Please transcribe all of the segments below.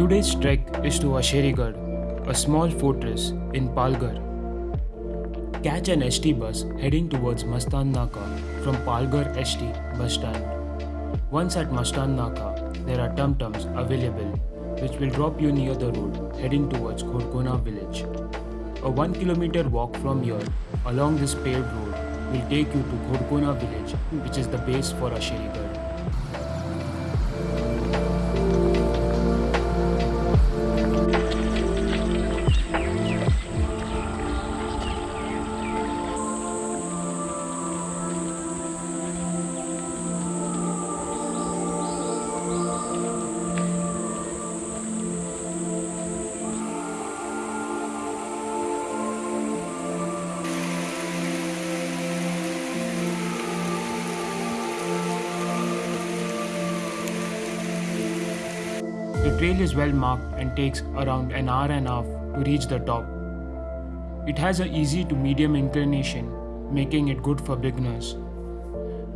Today's trek is to Asherigarh, a small fortress in Palghar. Catch an ST bus heading towards Mastan Naka from Palghar ST bus stand. Once at Mastan Naka, there are tum-tums available which will drop you near the road heading towards Khorkona village. A 1 kilometer walk from here along this paved road will take you to Khorkona village which is the base for Asherigarh. The trail is well marked and takes around an hour and a half to reach the top. It has a easy to medium inclination, making it good for beginners.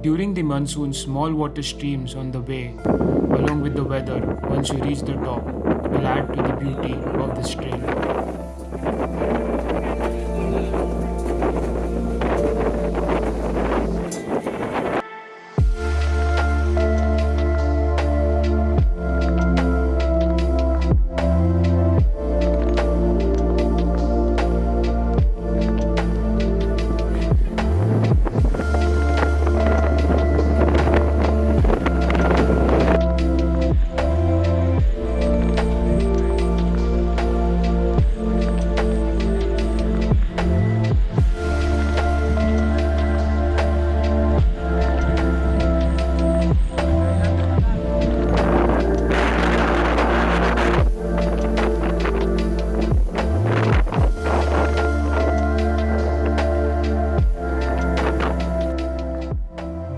During the monsoon, small water streams on the way, along with the weather once you reach the top, will add to the beauty of this trail.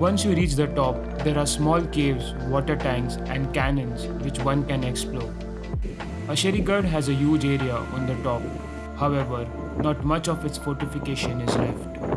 Once you reach the top, there are small caves, water tanks, and cannons which one can explore. Asherigarh has a huge area on the top, however, not much of its fortification is left.